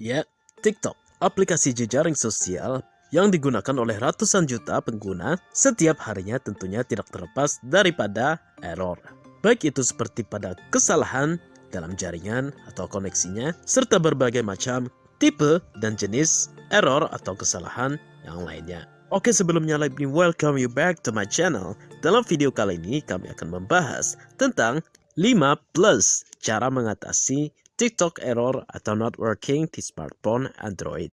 Ya, TikTok, aplikasi jejaring sosial yang digunakan oleh ratusan juta pengguna setiap harinya tentunya tidak terlepas daripada error. Baik itu seperti pada kesalahan dalam jaringan atau koneksinya, serta berbagai macam tipe dan jenis error atau kesalahan yang lainnya. Oke sebelumnya let me welcome you back to my channel. Dalam video kali ini kami akan membahas tentang 5 plus cara mengatasi TikTok error atau not working di smartphone Android.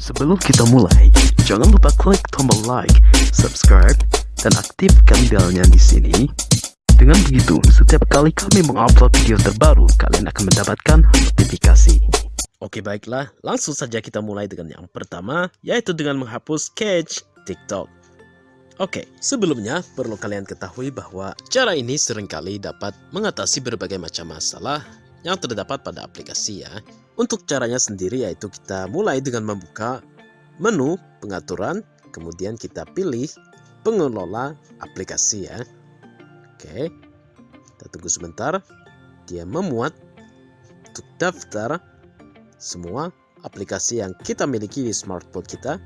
Sebelum kita mulai, jangan lupa klik tombol like, subscribe, dan aktifkan belnya di sini. Dengan begitu, setiap kali kami mengupload video terbaru, kalian akan mendapatkan notifikasi. Oke baiklah, langsung saja kita mulai dengan yang pertama, yaitu dengan menghapus cache TikTok. Oke, sebelumnya perlu kalian ketahui bahwa cara ini sering kali dapat mengatasi berbagai macam masalah yang terdapat pada aplikasi ya. Untuk caranya sendiri yaitu kita mulai dengan membuka menu pengaturan, kemudian kita pilih pengelola aplikasi ya. Oke, kita tunggu sebentar. Dia memuat untuk daftar semua aplikasi yang kita miliki di smartphone kita.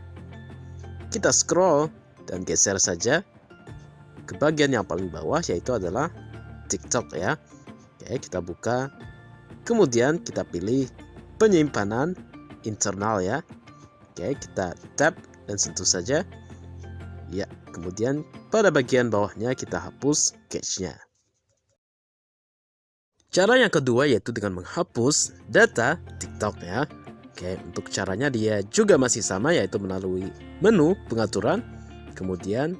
Kita scroll dan geser saja ke bagian yang paling bawah yaitu adalah TikTok ya. Oke, kita buka. Kemudian kita pilih penyimpanan internal ya oke kita tap dan sentuh saja ya kemudian pada bagian bawahnya kita hapus cache-nya cara yang kedua yaitu dengan menghapus data TikTok ya Oke, untuk caranya dia juga masih sama yaitu melalui menu pengaturan. Kemudian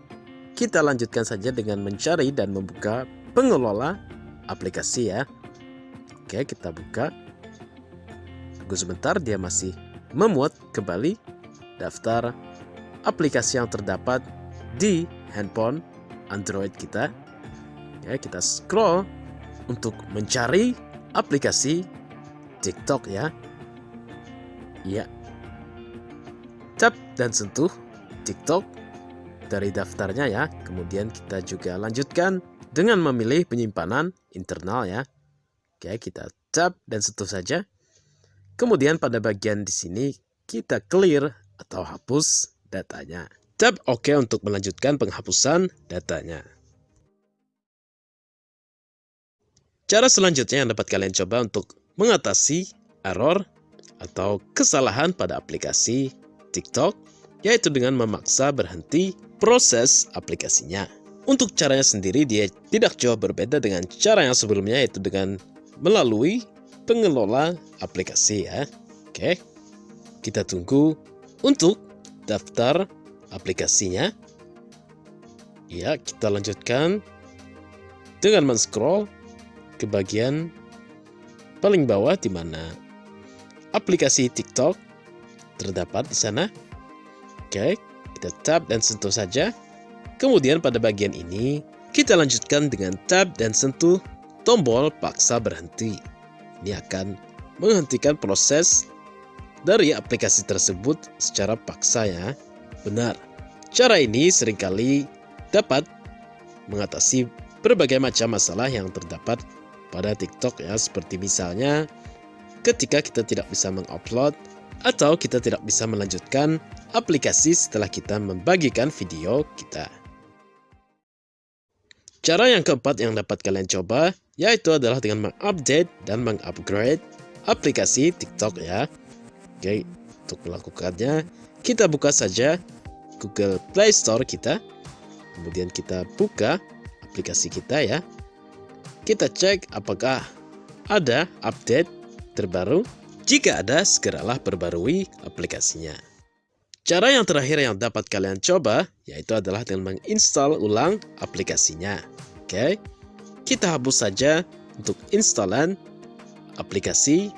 kita lanjutkan saja dengan mencari dan membuka pengelola aplikasi ya. Oke, kita buka. Tunggu sebentar dia masih memuat kembali daftar aplikasi yang terdapat di handphone Android kita. Ya, kita scroll untuk mencari aplikasi TikTok ya. Ya. Tap dan sentuh TikTok dari daftarnya ya. Kemudian kita juga lanjutkan dengan memilih penyimpanan internal ya. Oke, kita tap dan sentuh saja. Kemudian pada bagian di sini kita clear atau hapus datanya. Tap OK untuk melanjutkan penghapusan datanya. Cara selanjutnya yang dapat kalian coba untuk mengatasi error atau kesalahan pada aplikasi TikTok yaitu dengan memaksa berhenti proses aplikasinya. Untuk caranya sendiri dia tidak jauh berbeda dengan cara yang sebelumnya yaitu dengan melalui pengelola aplikasi ya. Oke, kita tunggu untuk daftar aplikasinya. Ya, kita lanjutkan dengan men-scroll ke bagian paling bawah di mana aplikasi TikTok terdapat di sana. Oke, kita tap dan sentuh saja. Kemudian pada bagian ini, kita lanjutkan dengan tap dan sentuh tombol paksa berhenti. Ini akan menghentikan proses dari aplikasi tersebut secara paksa ya. Benar, cara ini sering kali dapat mengatasi berbagai macam masalah yang terdapat pada TikTok ya. Seperti misalnya ketika kita tidak bisa mengupload atau kita tidak bisa melanjutkan aplikasi setelah kita membagikan video kita. Cara yang keempat yang dapat kalian coba yaitu adalah dengan mengupdate dan mengupgrade aplikasi TikTok ya. Oke, untuk melakukannya kita buka saja Google Play Store kita. Kemudian kita buka aplikasi kita ya. Kita cek apakah ada update terbaru. Jika ada, segeralah perbarui aplikasinya. Cara yang terakhir yang dapat kalian coba yaitu adalah dengan menginstal ulang aplikasinya. Oke, kita hapus saja untuk installan aplikasi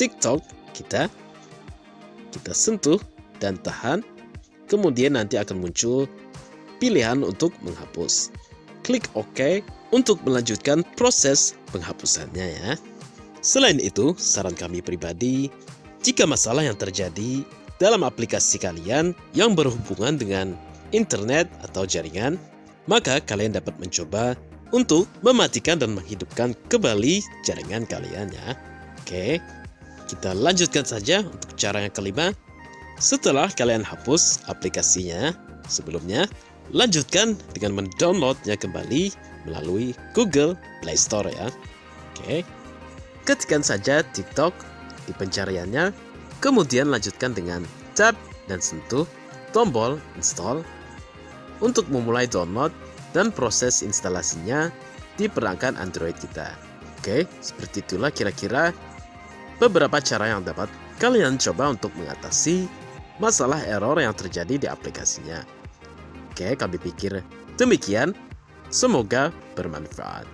TikTok kita. Kita sentuh dan tahan. Kemudian nanti akan muncul pilihan untuk menghapus. Klik OK untuk melanjutkan proses penghapusannya ya. Selain itu, saran kami pribadi, jika masalah yang terjadi dalam aplikasi kalian yang berhubungan dengan internet atau jaringan, maka kalian dapat mencoba untuk mematikan dan menghidupkan kembali jaringan kalian ya. Oke, kita lanjutkan saja untuk cara yang kelima. Setelah kalian hapus aplikasinya sebelumnya, lanjutkan dengan mendownloadnya kembali melalui Google Play Store ya. Oke, ketikkan saja TikTok di pencariannya, kemudian lanjutkan dengan tap dan sentuh tombol install untuk memulai download dan proses instalasinya di perangkat Android kita. Oke, seperti itulah kira-kira beberapa cara yang dapat kalian coba untuk mengatasi masalah error yang terjadi di aplikasinya. Oke, kami pikir demikian. Semoga bermanfaat.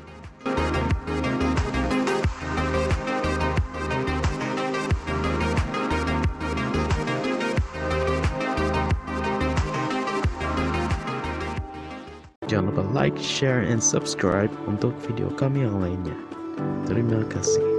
Jangan lupa like, share, and subscribe untuk video kami yang lainnya. Terima kasih.